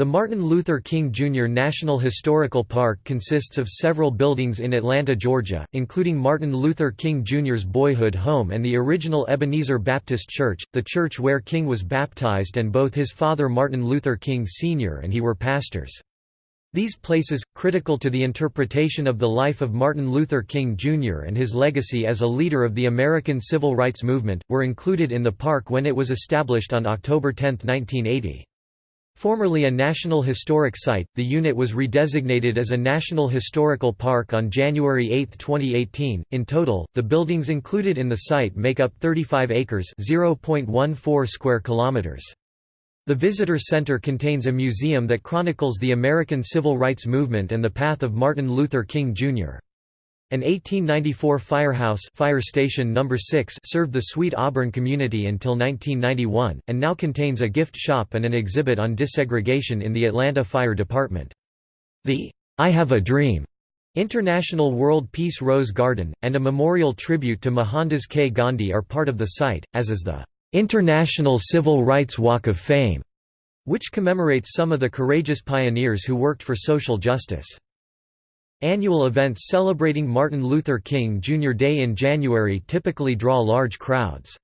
The Martin Luther King Jr. National Historical Park consists of several buildings in Atlanta, Georgia, including Martin Luther King Jr.'s boyhood home and the original Ebenezer Baptist Church, the church where King was baptized and both his father Martin Luther King Sr. and he were pastors. These places, critical to the interpretation of the life of Martin Luther King Jr. and his legacy as a leader of the American Civil Rights Movement, were included in the park when it was established on October 10, 1980. Formerly a National Historic Site, the unit was redesignated as a National Historical Park on January 8, 2018. In total, the buildings included in the site make up 35 acres, 0.14 square kilometers. The visitor center contains a museum that chronicles the American Civil Rights Movement and the path of Martin Luther King Jr. An 1894 firehouse fire station number 6 served the Sweet Auburn community until 1991, and now contains a gift shop and an exhibit on desegregation in the Atlanta Fire Department. The I Have a Dream International World Peace Rose Garden, and a memorial tribute to Mohandas K. Gandhi are part of the site, as is the International Civil Rights Walk of Fame, which commemorates some of the courageous pioneers who worked for social justice. Annual events celebrating Martin Luther King Jr. Day in January typically draw large crowds.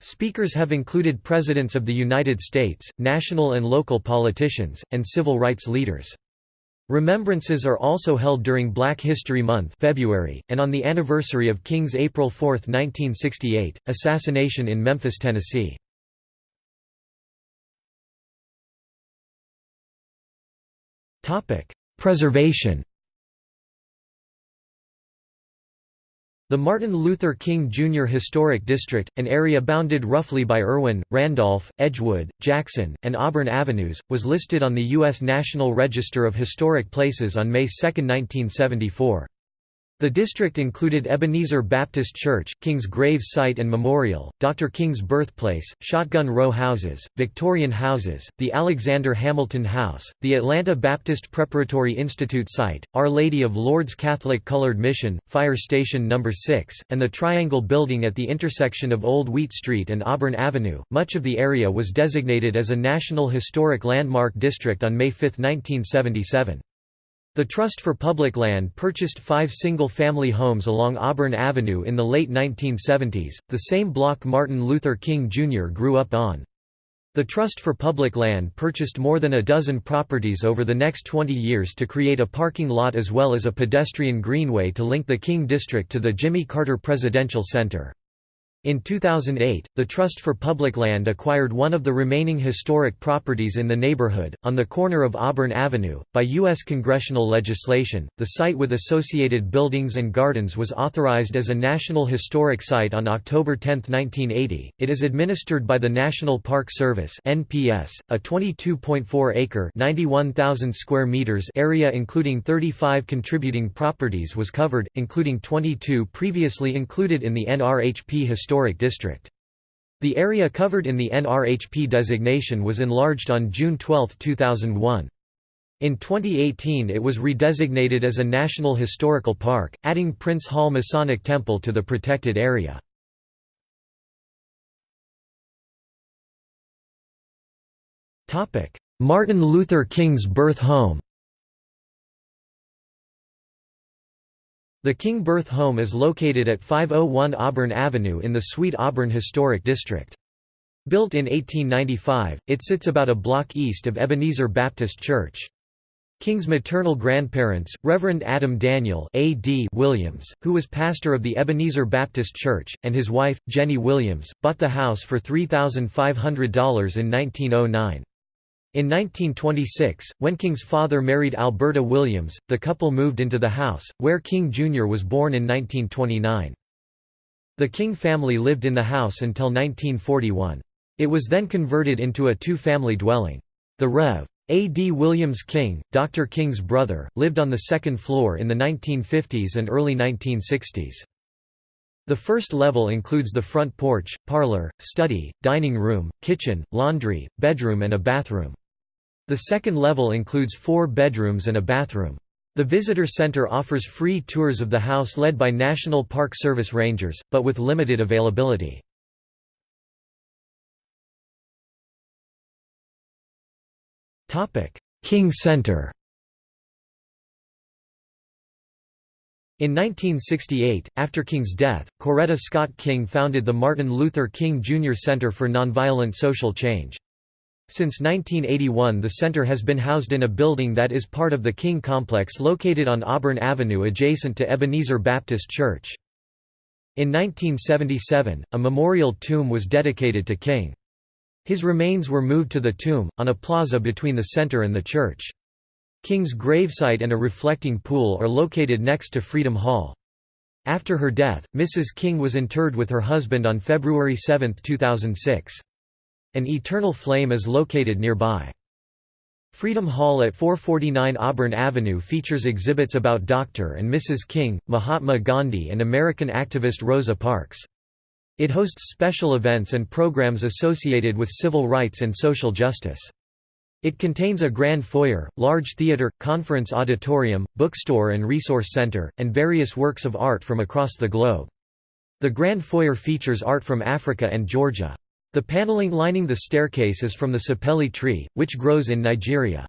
Speakers have included presidents of the United States, national and local politicians, and civil rights leaders. Remembrances are also held during Black History Month February, and on the anniversary of King's April 4, 1968, assassination in Memphis, Tennessee. Preservation The Martin Luther King Jr. Historic District, an area bounded roughly by Irwin, Randolph, Edgewood, Jackson, and Auburn Avenues, was listed on the U.S. National Register of Historic Places on May 2, 1974. The district included Ebenezer Baptist Church, King's grave site and memorial, Dr. King's birthplace, Shotgun Row houses, Victorian houses, the Alexander Hamilton House, the Atlanta Baptist Preparatory Institute site, Our Lady of Lourdes Catholic Colored Mission, Fire Station No. 6, and the Triangle Building at the intersection of Old Wheat Street and Auburn Avenue. Much of the area was designated as a National Historic Landmark District on May 5, 1977. The Trust for Public Land purchased five single-family homes along Auburn Avenue in the late 1970s, the same block Martin Luther King Jr. grew up on. The Trust for Public Land purchased more than a dozen properties over the next 20 years to create a parking lot as well as a pedestrian greenway to link the King District to the Jimmy Carter Presidential Center. In 2008, the Trust for Public Land acquired one of the remaining historic properties in the neighborhood, on the corner of Auburn Avenue. By U.S. congressional legislation, the site with associated buildings and gardens was authorized as a National Historic Site on October 10, 1980. It is administered by the National Park Service (NPS), a 22.4-acre (91,000 square meters) area including 35 contributing properties was covered, including 22 previously included in the NRHP Historic Historic District. The area covered in the NRHP designation was enlarged on June 12, 2001. In 2018 it was redesignated as a National Historical Park, adding Prince Hall Masonic Temple to the protected area. Martin Luther King's birth home The King Birth Home is located at 501 Auburn Avenue in the Sweet Auburn Historic District. Built in 1895, it sits about a block east of Ebenezer Baptist Church. King's maternal grandparents, Reverend Adam Daniel A.D. Williams, who was pastor of the Ebenezer Baptist Church, and his wife, Jennie Williams, bought the house for $3,500 in 1909. In 1926, when King's father married Alberta Williams, the couple moved into the house, where King Jr. was born in 1929. The King family lived in the house until 1941. It was then converted into a two-family dwelling. The Rev. A. D. Williams King, Dr. King's brother, lived on the second floor in the 1950s and early 1960s. The first level includes the front porch, parlor, study, dining room, kitchen, laundry, bedroom and a bathroom. The second level includes four bedrooms and a bathroom. The visitor center offers free tours of the house led by National Park Service rangers, but with limited availability. King Center In 1968, after King's death, Coretta Scott King founded the Martin Luther King Jr. Center for Nonviolent Social Change. Since 1981 the center has been housed in a building that is part of the King Complex located on Auburn Avenue adjacent to Ebenezer Baptist Church. In 1977, a memorial tomb was dedicated to King. His remains were moved to the tomb, on a plaza between the center and the church. King's gravesite and a reflecting pool are located next to Freedom Hall. After her death, Mrs. King was interred with her husband on February 7, 2006. An eternal flame is located nearby. Freedom Hall at 449 Auburn Avenue features exhibits about Dr. and Mrs. King, Mahatma Gandhi and American activist Rosa Parks. It hosts special events and programs associated with civil rights and social justice. It contains a grand foyer, large theater, conference auditorium, bookstore and resource center, and various works of art from across the globe. The grand foyer features art from Africa and Georgia. The paneling lining the staircase is from the sapele tree, which grows in Nigeria.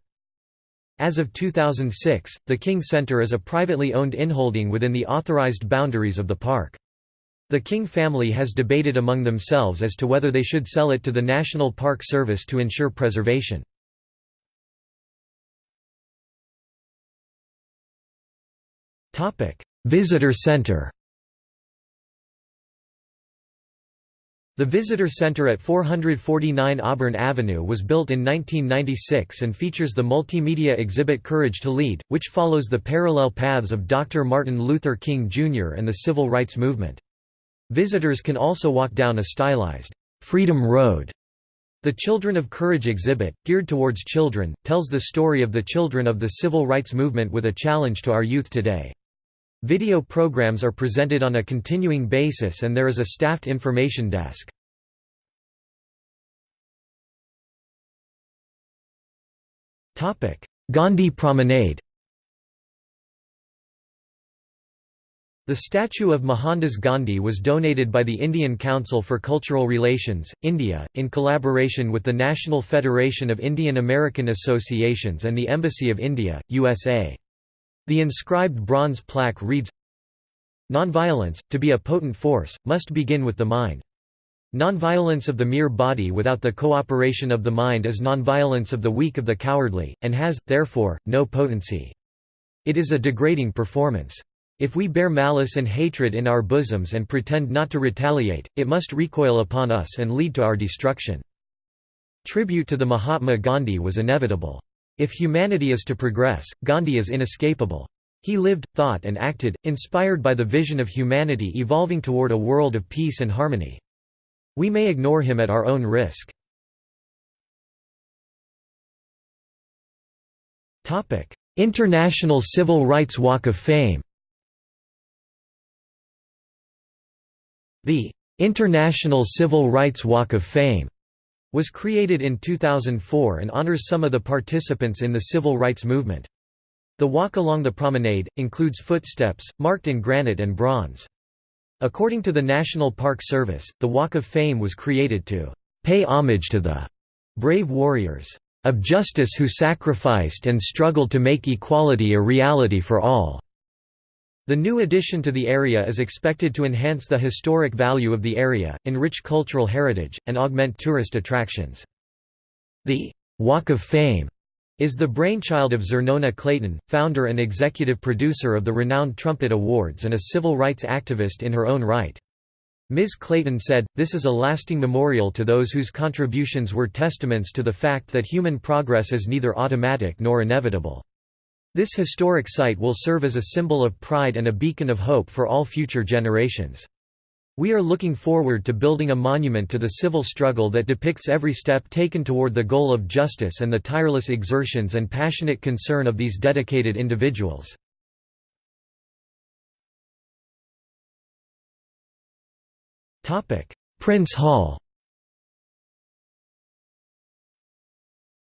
As of 2006, the King Center is a privately owned inholding within the authorized boundaries of the park. The King family has debated among themselves as to whether they should sell it to the National Park Service to ensure preservation. Visitor Center The Visitor Center at 449 Auburn Avenue was built in 1996 and features the multimedia exhibit Courage to Lead, which follows the parallel paths of Dr. Martin Luther King Jr. and the Civil Rights Movement. Visitors can also walk down a stylized, "'Freedom Road' The Children of Courage exhibit, geared towards children, tells the story of the children of the civil rights movement with a challenge to our youth today. Video programs are presented on a continuing basis and there is a staffed information desk. Gandhi Promenade The statue of Mohandas Gandhi was donated by the Indian Council for Cultural Relations, India, in collaboration with the National Federation of Indian American Associations and the Embassy of India, USA. The inscribed bronze plaque reads, Nonviolence, to be a potent force, must begin with the mind. Nonviolence of the mere body without the cooperation of the mind is nonviolence of the weak of the cowardly, and has, therefore, no potency. It is a degrading performance. If we bear malice and hatred in our bosoms and pretend not to retaliate, it must recoil upon us and lead to our destruction. Tribute to the Mahatma Gandhi was inevitable. If humanity is to progress, Gandhi is inescapable. He lived, thought and acted, inspired by the vision of humanity evolving toward a world of peace and harmony. We may ignore him at our own risk. International Civil Rights Walk of Fame The International Civil Rights Walk of Fame was created in 2004 and honors some of the participants in the civil rights movement. The walk along the promenade, includes footsteps, marked in granite and bronze. According to the National Park Service, the Walk of Fame was created to pay homage to the brave warriors of justice who sacrificed and struggled to make equality a reality for all. The new addition to the area is expected to enhance the historic value of the area, enrich cultural heritage, and augment tourist attractions. The «Walk of Fame» is the brainchild of Xernona Clayton, founder and executive producer of the renowned Trumpet Awards and a civil rights activist in her own right. Ms. Clayton said, this is a lasting memorial to those whose contributions were testaments to the fact that human progress is neither automatic nor inevitable. This historic site will serve as a symbol of pride and a beacon of hope for all future generations. We are looking forward to building a monument to the civil struggle that depicts every step taken toward the goal of justice and the tireless exertions and passionate concern of these dedicated individuals. Prince Hall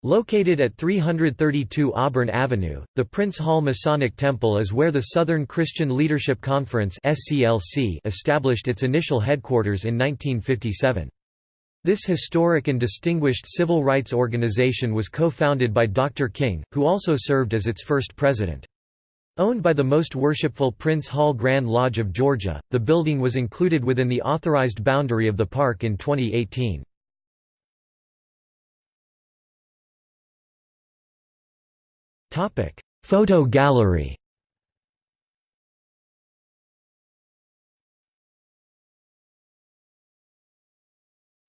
Located at 332 Auburn Avenue, the Prince Hall Masonic Temple is where the Southern Christian Leadership Conference established its initial headquarters in 1957. This historic and distinguished civil rights organization was co-founded by Dr. King, who also served as its first president. Owned by the Most Worshipful Prince Hall Grand Lodge of Georgia, the building was included within the authorized boundary of the park in 2018. Photo gallery.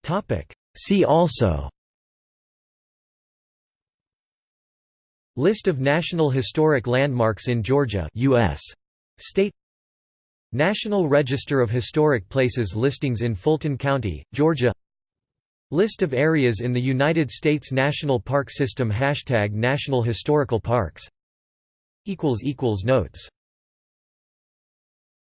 Topic: See also. List of National Historic Landmarks in Georgia US. State. National Register of Historic Places listings in Fulton County, Georgia List of areas in the United States National Park System Hashtag National Historical Parks. Notes